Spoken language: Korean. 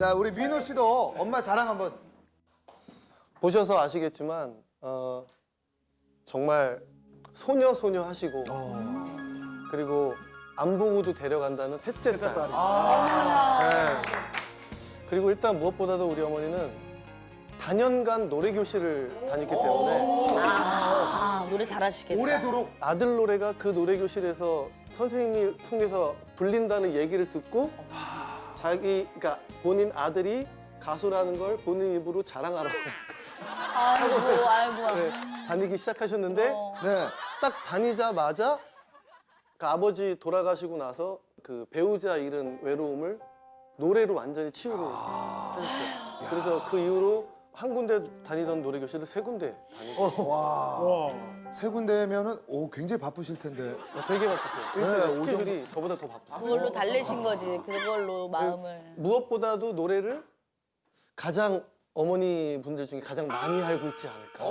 자, 우리 민호 씨도 엄마 자랑 한번. 보셔서 아시겠지만 어, 정말 소녀 소녀 하시고 그리고 안 보고도 데려간다는 셋째 딸. 네. 그리고 일단 무엇보다도 우리 어머니는 단연간 노래 교실을 다녔기 때문에 아, 노래 잘하시겠다. 오래도록. 아들 노래가 그 노래 교실에서 선생님이 통해서 불린다는 얘기를 듣고 자기 그러니까 본인 아들이 가수라는 걸 본인 입으로 자랑하러 아이고, 아이고. 네, 다니기 시작하셨는데 어. 네. 딱 다니자마자 그 아버지 돌아가시고 나서 그 배우자 잃은 외로움을 노래로 완전히 치유를 하셨어요. 그래서 그 이후로 한 군데 다니던 노래 교실을 세 군데 다니고 와. 세 군데면은 오 굉장히 바쁘실 텐데. 되게 바빴어요. 네, 스케줄이 저보다 더 바빴어요. 그걸로 달래신 거지. 그걸로 마음을. 무엇보다도 노래를 가장 어머니 분들 중에 가장 많이 알고 있지 않을까.